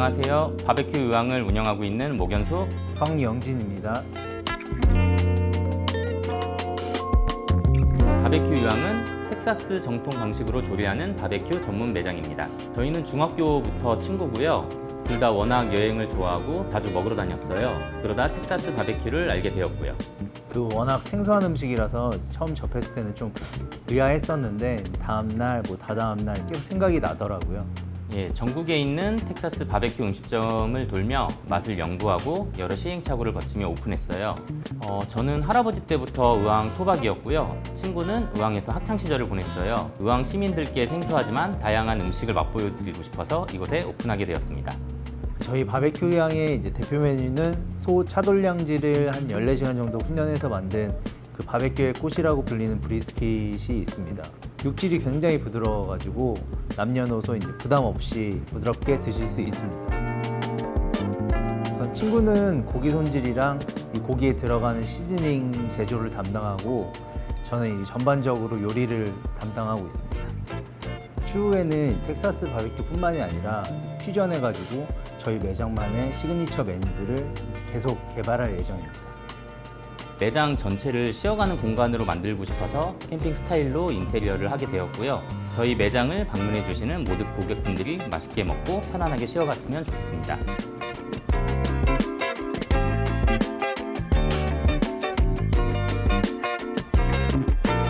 안녕하세요. 바베큐 의왕을 운영하고 있는 목연수 성영진입니다. 바베큐 의왕은 텍사스 정통 방식으로 조리하는 바베큐 전문 매장입니다. 저희는 중학교부터 친구고요. 둘 다 워낙 여행을 좋아하고 자주 먹으러 다녔어요. 그러다 텍사스 바베큐를 알게 되었고요. 그 워낙 생소한 음식이라서 처음 접했을 때는 좀 의아했었는데 다음날 뭐 다다음날 계속 생각이 나더라고요. 예, 전국에 있는 텍사스 바베큐 음식점을 돌며 맛을 연구하고 여러 시행착오를 거치며 오픈했어요. 어, 저는 할아버지 때부터 의왕 토박이었고요. 친구는 의왕에서 학창시절을 보냈어요. 의왕 시민들께 생소하지만 다양한 음식을 맛보여드리고 싶어서 이곳에 오픈하게 되었습니다. 저희 바베큐 향의 이제 대표 메뉴는 소 차돌량지를 한 14시간 정도 훈련해서 만든 그 바베큐의 꽃이라고 불리는 brisket이 있습니다. 육질이 굉장히 부드러워가지고 남녀노소 이제 부담 없이 부드럽게 드실 수 있습니다. 우선 친구는 고기 손질이랑 이 고기에 들어가는 seasoning 제조를 담당하고 저는 이 전반적으로 요리를 담당하고 있습니다. 추후에는 텍사스 바베큐뿐만이 아니라 퓨전해가지고 저희 매장만의 시그니처 메뉴들을 계속 개발할 예정입니다. 매장 전체를 쉬어가는 공간으로 만들고 싶어서 캠핑 스타일로 인테리어를 하게 되었고요 저희 매장을 방문해 주시는 모든 고객분들이 맛있게 먹고 편안하게 쉬어갔으면 좋겠습니다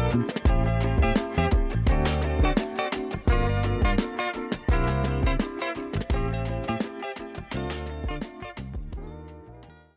Thank.